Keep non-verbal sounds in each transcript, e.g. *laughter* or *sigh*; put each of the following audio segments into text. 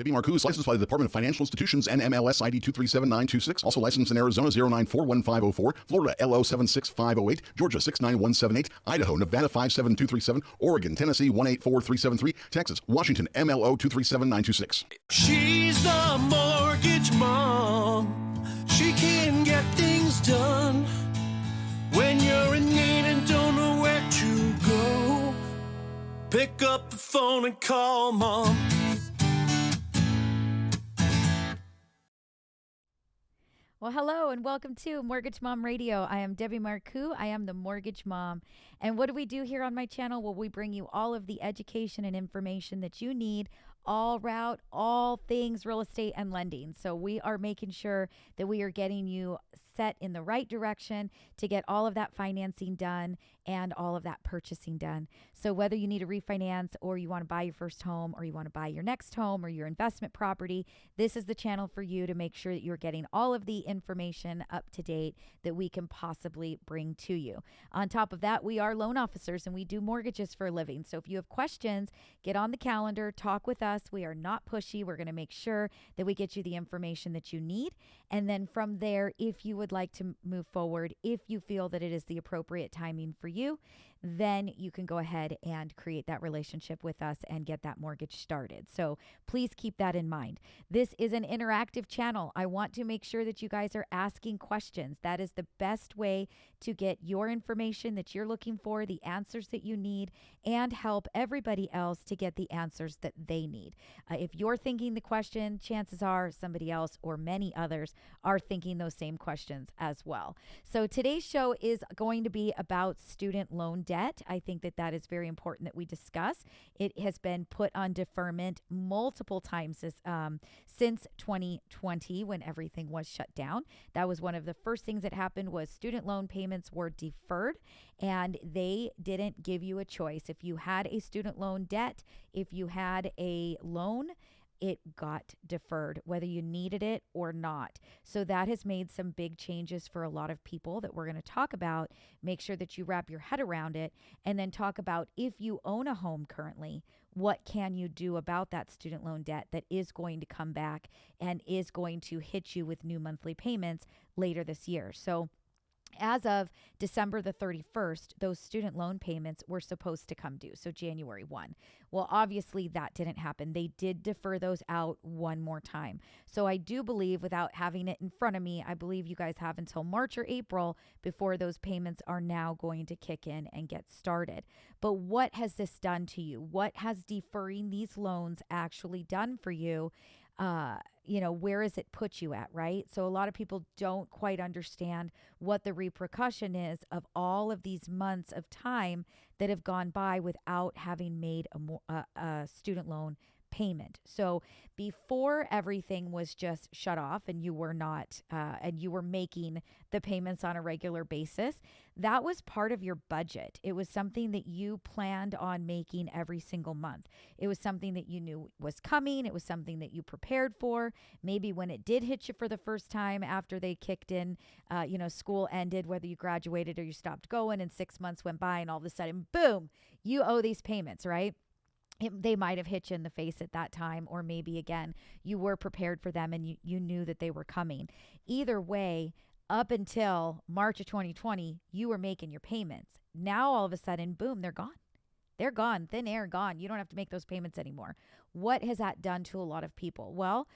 Debbie Marcoux is licensed by the Department of Financial Institutions NMLS ID 237926. Also licensed in Arizona 0941504, Florida LO 76508, Georgia 69178, Idaho, Nevada 57237, Oregon, Tennessee 184373, Texas, Washington MLO 237926. She's the mortgage mom. She can get things done when you're in need and don't know where to go. Pick up the phone and call mom. Well, hello and welcome to Mortgage Mom Radio. I am Debbie Marcoux. I am the Mortgage Mom. And what do we do here on my channel? Well, we bring you all of the education and information that you need all route, all things real estate and lending. So we are making sure that we are getting you set in the right direction to get all of that financing done and all of that purchasing done. So, whether you need a refinance or you want to buy your first home or you want to buy your next home or your investment property, this is the channel for you to make sure that you're getting all of the information up to date that we can possibly bring to you. On top of that, we are loan officers and we do mortgages for a living. So, if you have questions, get on the calendar, talk with us. We are not pushy. We're going to make sure that we get you the information that you need. And then from there, if you would like to move forward, if you feel that it is the appropriate timing for you, then you can go ahead and create that relationship with us and get that mortgage started. So please keep that in mind. This is an interactive channel. I want to make sure that you guys are asking questions. That is the best way to get your information that you're looking for, the answers that you need, and help everybody else to get the answers that they need. Uh, if you're thinking the question, chances are somebody else or many others are thinking those same questions as well. So today's show is going to be about student loan debt. I think that that is very important that we discuss. It has been put on deferment multiple times this, um, since 2020 when everything was shut down. That was one of the first things that happened was student loan payments were deferred and they didn't give you a choice. If you had a student loan debt, if you had a loan, it got deferred, whether you needed it or not. So that has made some big changes for a lot of people that we're going to talk about. Make sure that you wrap your head around it and then talk about if you own a home currently, what can you do about that student loan debt that is going to come back and is going to hit you with new monthly payments later this year. So as of December the 31st, those student loan payments were supposed to come due. So January 1. Well, obviously that didn't happen. They did defer those out one more time. So I do believe, without having it in front of me, I believe you guys have until March or April before those payments are now going to kick in and get started. But what has this done to you? What has deferring these loans actually done for you? Uh, you know, where it put you at, right? So a lot of people don't quite understand what the repercussion is of all of these months of time that have gone by without having made a, a, a student loan payment. So before everything was just shut off and you were not, uh, and you were making the payments on a regular basis, that was part of your budget. It was something that you planned on making every single month. It was something that you knew was coming. It was something that you prepared for. Maybe when it did hit you for the first time after they kicked in, uh, you know, school ended, whether you graduated or you stopped going, and six months went by, and all of a sudden, boom, you owe these payments, right? It, they might have hit you in the face at that time, or maybe again, you were prepared for them and you, you knew that they were coming. Either way, up until March of 2020, you were making your payments. Now, all of a sudden, boom, they're gone. They're gone, thin air, gone. You don't have to make those payments anymore. What has that done to a lot of people? Well,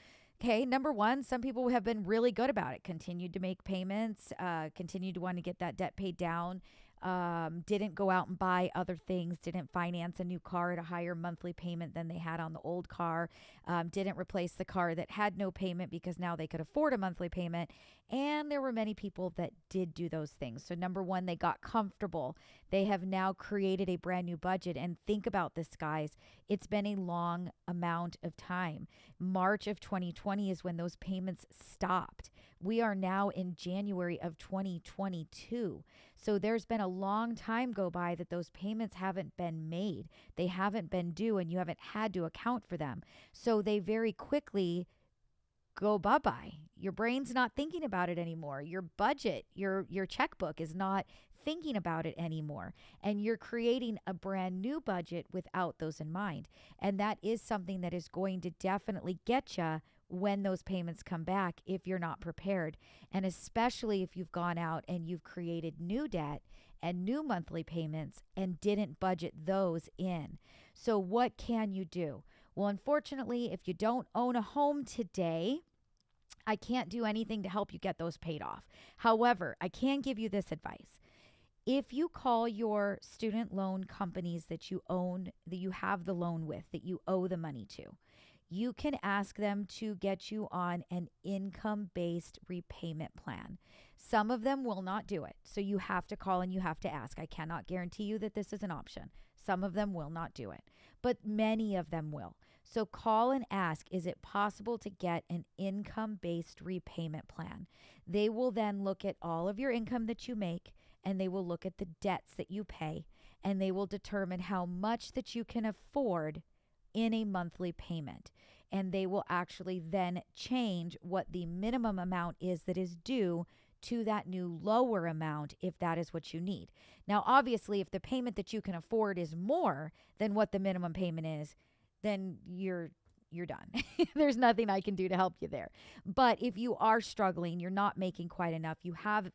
Okay, number one, some people have been really good about it, continued to make payments, uh, continued to want to get that debt paid down, um, didn't go out and buy other things, didn't finance a new car at a higher monthly payment than they had on the old car, um, didn't replace the car that had no payment because now they could afford a monthly payment. And there were many people that did do those things. So, number one, they got comfortable. They have now created a brand new budget. And think about this, guys. It's been a long amount of time. March of 2020 is when those payments stopped. We are now in January of 2022. So there's been a long time go by that those payments haven't been made. They haven't been due and you haven't had to account for them. So they very quickly go bye bye. Your brain's not thinking about it anymore. Your budget, your your checkbook is not thinking about it anymore. And you're creating a brand new budget without those in mind. And that is something that is going to definitely get you when those payments come back if you're not prepared. And especially if you've gone out and you've created new debt and new monthly payments and didn't budget those in. So, what can you do? Well, unfortunately, if you don't own a home today, I can't do anything to help you get those paid off. However, I can give you this advice. If you call your student loan companies that you own, that you have the loan with, that you owe the money to, you can ask them to get you on an income based repayment plan. Some of them will not do it. So you have to call and you have to ask. I cannot guarantee you that this is an option. Some of them will not do it, but many of them will. So call and ask is it possible to get an income based repayment plan? They will then look at all of your income that you make and they will look at the debts that you pay and they will determine how much that you can afford in a monthly payment. And they will actually then change what the minimum amount is that is due to that new lower amount if that is what you need. Now, obviously, if the payment that you can afford is more than what the minimum payment is, then you're you're done. *laughs* There's nothing I can do to help you there. But if you are struggling, you're not making quite enough, you have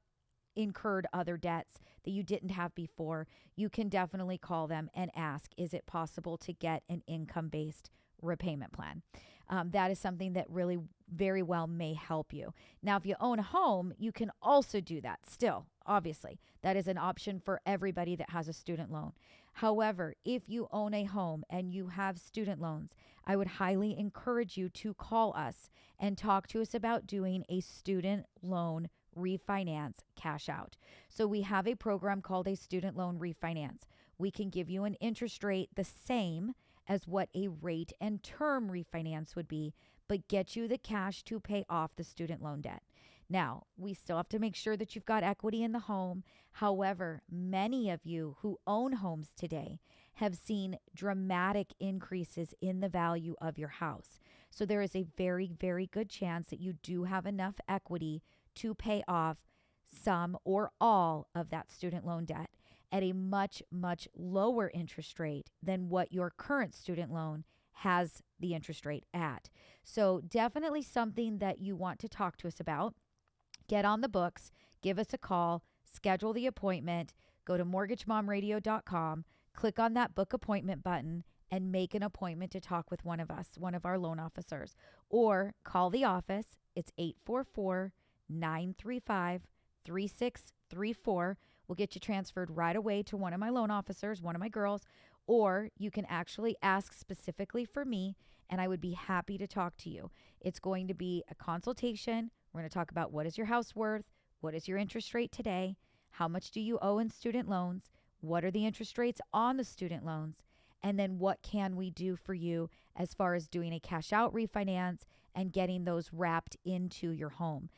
incurred other debts that you didn't have before, you can definitely call them and ask is it possible to get an income based repayment plan? Um, that is something that really very well may help you. Now, if you own a home, you can also do that still, obviously. That is an option for everybody that has a student loan. However, if you own a home and you have student loans, I would highly encourage you to call us and talk to us about doing a student loan refinance cash out. So we have a program called a student loan refinance. We can give you an interest rate the same as what a rate and term refinance would be, but get you the cash to pay off the student loan debt. Now, we still have to make sure that you've got equity in the home. However, many of you who own homes today have seen dramatic increases in the value of your house. So there is a very, very good chance that you do have enough equity to pay off some or all of that student loan debt at a much, much lower interest rate than what your current student loan has the interest rate at. So, definitely something that you want to talk to us about. Get on the books, give us a call, schedule the appointment, go to mortgagemomradio.com, click on that book appointment button, and make an appointment to talk with one of us, one of our loan officers, or call the office. It's 844 935 3634. We'll get you transferred right away to one of my loan officers, one of my girls, or you can actually ask specifically for me, and I would be happy to talk to you. It's going to be a consultation. We're going to talk about what is your house worth, what is your interest rate today, how much do you owe in student loans, what are the interest rates on the student loans, and then what can we do for you as far as doing a cash out refinance and getting those wrapped into your home.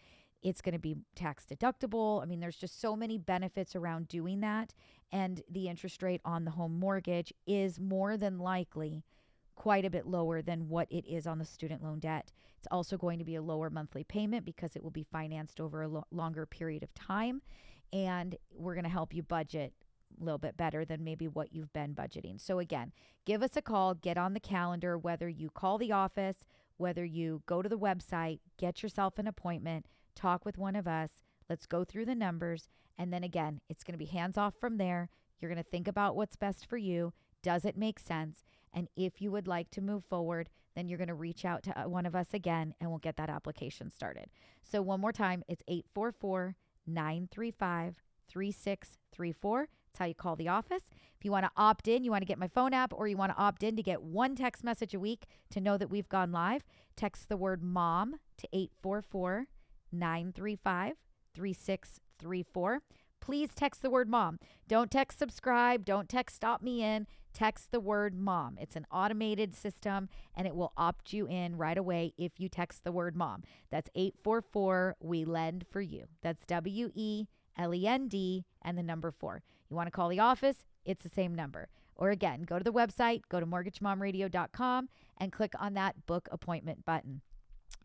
It's going to be tax deductible. I mean, there's just so many benefits around doing that. And the interest rate on the home mortgage is more than likely quite a bit lower than what it is on the student loan debt. It's also going to be a lower monthly payment because it will be financed over a lo- longer period of time. And we're going to help you budget a little bit better than maybe what you've been budgeting. So, again, give us a call, get on the calendar, whether you call the office, whether you go to the website, get yourself an appointment, talk with one of us. Let's go through the numbers. And then again, it's going to be hands off from there. You're going to think about what's best for you. Does it make sense? And if you would like to move forward, then you're going to reach out to uh, one of us again and we'll get that application started. So, one more time, it's 844 935 3634. That's how you call the office. If you want to opt in, you want to get my phone app, or you want to opt in to get one text message a week to know that we've gone live, text the word mom to 844 935 3634. Please text the word mom. Don't text subscribe. Don't text stop me in. Text the word mom. It's an automated system and it will opt you in right away if you text the word mom. That's 844 We Lend for You. That's W E L E N D and the number four. You want to call the office? It's the same number. Or again, go to the website, go to mortgagemomradio.com and click on that book appointment button.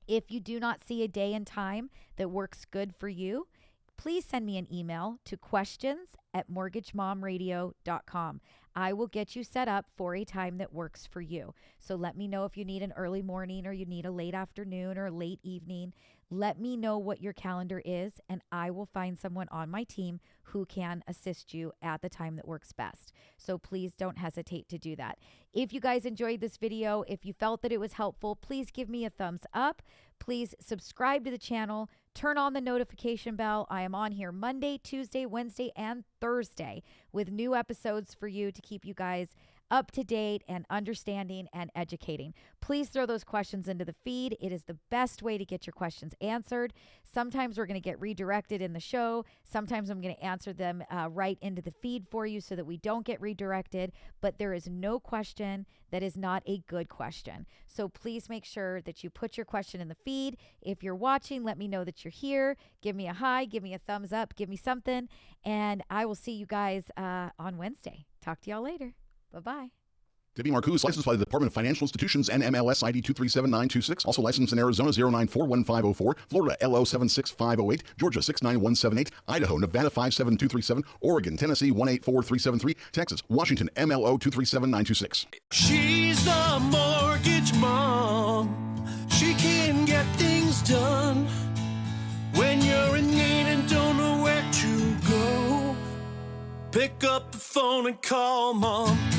If you do not see a day and time that works good for you, please send me an email to questions at mortgagemomradio.com. I will get you set up for a time that works for you. So let me know if you need an early morning or you need a late afternoon or late evening. Let me know what your calendar is, and I will find someone on my team who can assist you at the time that works best. So please don't hesitate to do that. If you guys enjoyed this video, if you felt that it was helpful, please give me a thumbs up. Please subscribe to the channel. Turn on the notification bell. I am on here Monday, Tuesday, Wednesday, and Thursday with new episodes for you to keep you guys up to date and understanding and educating. Please throw those questions into the feed. It is the best way to get your questions answered. Sometimes we're going to get redirected in the show. Sometimes I'm going to answer them uh, right into the feed for you so that we don't get redirected. But there is no question that is not a good question. So please make sure that you put your question in the feed. If you're watching, let me know that you're here. Give me a hi, give me a thumbs up, give me something. And I will see you guys uh, on Wednesday. Talk to y'all later. Bye bye. Debbie Marcoux is licensed by the Department of Financial Institutions NMLS ID 237926. Also licensed in Arizona 0941504, Florida LO 76508, Georgia 69178, Idaho, Nevada 57237, Oregon, Tennessee 184373, Texas, Washington MLO 237926. She's a mortgage mom. She can get things done Pick up the phone and call mom.